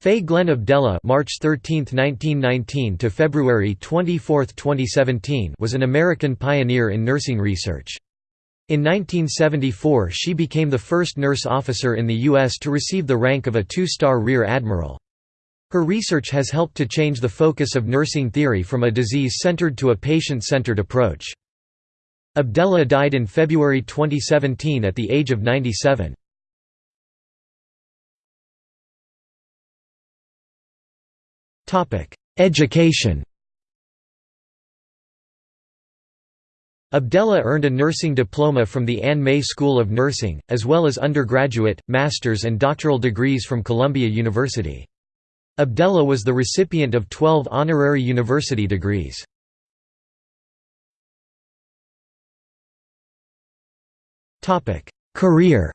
Faye Glenn Abdellah March 13, 1919 to February 24, 2017 was an American pioneer in nursing research. In 1974 she became the first nurse officer in the U.S. to receive the rank of a two-star rear admiral. Her research has helped to change the focus of nursing theory from a disease-centered to a patient-centered approach. Abdellah died in February 2017 at the age of 97. Education Abdellah earned a nursing diploma from the Ann May School of Nursing, as well as undergraduate, master's and doctoral degrees from Columbia University. Abdellah was the recipient of 12 honorary university degrees. Career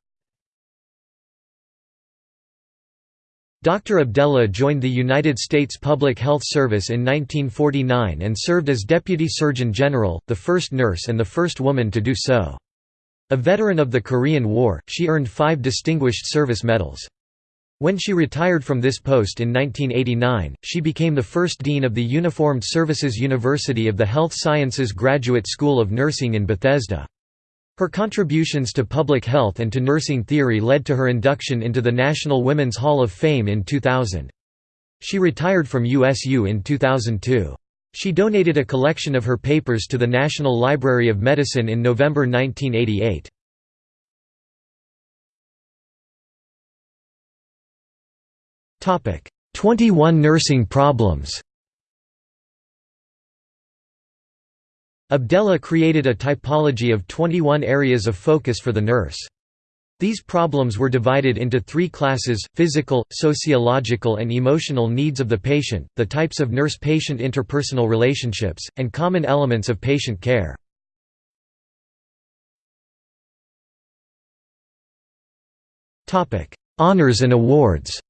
Dr. Abdellah joined the United States Public Health Service in 1949 and served as Deputy Surgeon General, the first nurse and the first woman to do so. A veteran of the Korean War, she earned five Distinguished Service Medals. When she retired from this post in 1989, she became the first dean of the Uniformed Services University of the Health Sciences Graduate School of Nursing in Bethesda. Her contributions to public health and to nursing theory led to her induction into the National Women's Hall of Fame in 2000. She retired from USU in 2002. She donated a collection of her papers to the National Library of Medicine in November 1988. Topic: 21 nursing problems. Abdellah created a typology of 21 areas of focus for the nurse. These problems were divided into three classes, physical, sociological and emotional needs of the patient, the types of nurse-patient interpersonal relationships, and common elements of patient care. Honors and awards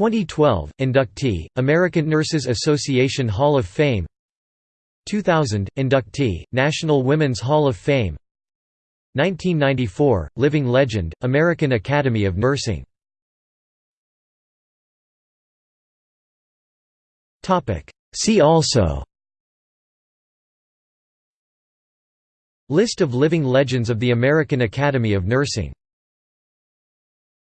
2012, inductee, American Nurses Association Hall of Fame. 2000, inductee, National Women's Hall of Fame. 1994, Living Legend, American Academy of Nursing. See also. List of living legends of the American Academy of Nursing